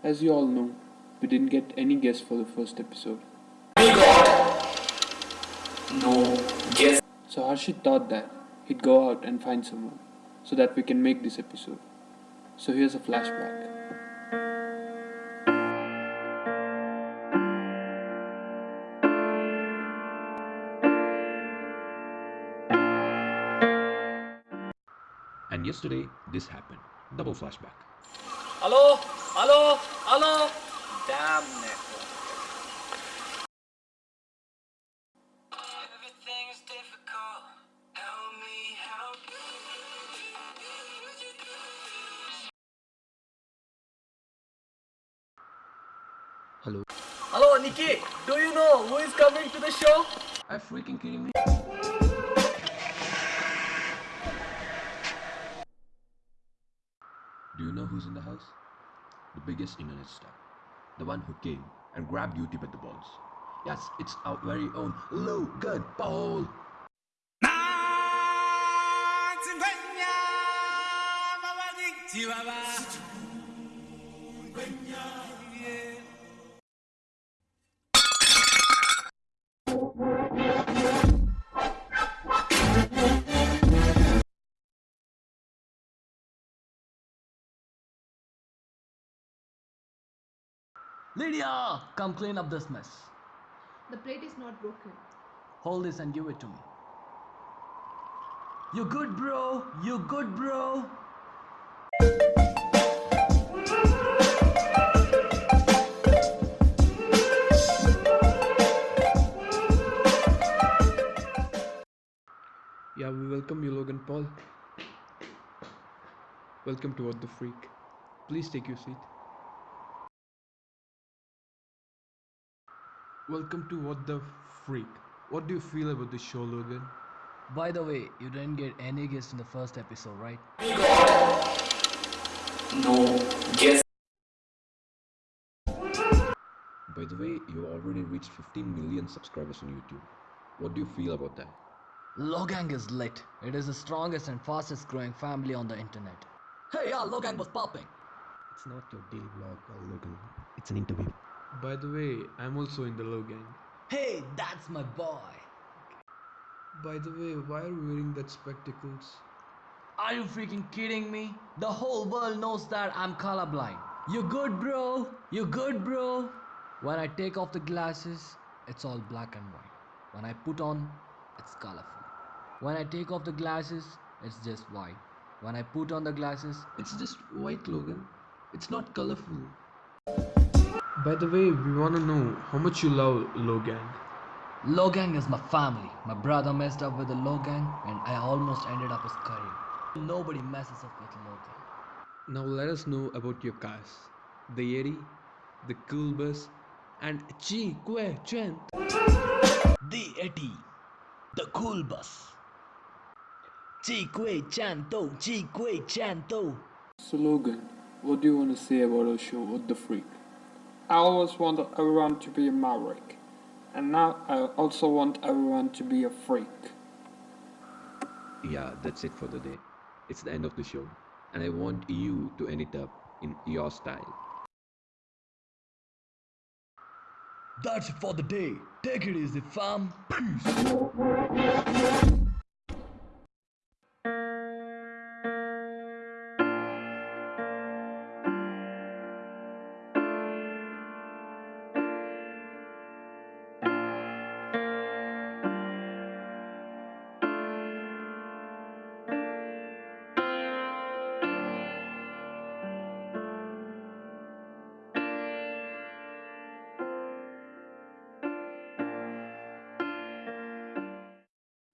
As you all know, we didn't get any guests for the first episode. We got no guess. So Harshit thought that he'd go out and find someone so that we can make this episode. So here's a flashback. And yesterday, this happened. Double flashback. Hello? Hello? Hello? Damn network. Everything's difficult. Help me help Hello. Hello, Nikki. Do you know who is coming to the show? Are you freaking kidding me? Do you know who's in the house? The biggest internet star. The one who came and grabbed YouTube at the balls. Yes, it's our very own Logan Paul. Lydia, come clean up this mess. The plate is not broken. Hold this and give it to me. You good, bro? You good, bro? Yeah, we welcome you, Logan Paul. Welcome to What the Freak. Please take your seat. Welcome to What the Freak. What do you feel about the show, Logan? By the way, you didn't get any guests in the first episode, right? Oh we got no guess. By the way, you already reached 15 million subscribers on YouTube. What do you feel about that? Logang is lit. It is the strongest and fastest growing family on the internet. Hey, yeah, Logang was popping. It's not your daily vlog, Logan. It's an interview. By the way, I'm also in the Logang. Hey, that's my boy. By the way, why are you wearing that spectacles? Are you freaking kidding me? The whole world knows that I'm colorblind. You good, bro? You good, bro? When I take off the glasses, it's all black and white. When I put on, it's colorful. When I take off the glasses, it's just white. When I put on the glasses, It's just white, Logan. It's not colorful. By the way, we wanna know how much you love Low Gang. Logang is my family. My brother messed up with the Logang and I almost ended up his career. Nobody messes up with Logang. Now let us know about your cars. The Yeti, the Cool Bus, and Chi Kwe Chen. The Eti, the cool bus. Chi Kwe Chanto, Chi Kwe Chanto. So Logan, what do you want to say about our show, What the Freak? I always wanted everyone to be a maverick. And now I also want everyone to be a freak. Yeah, that's it for the day. It's the end of the show. And I want you to end it up in your style. That's it for the day. Take it easy, fam. Peace.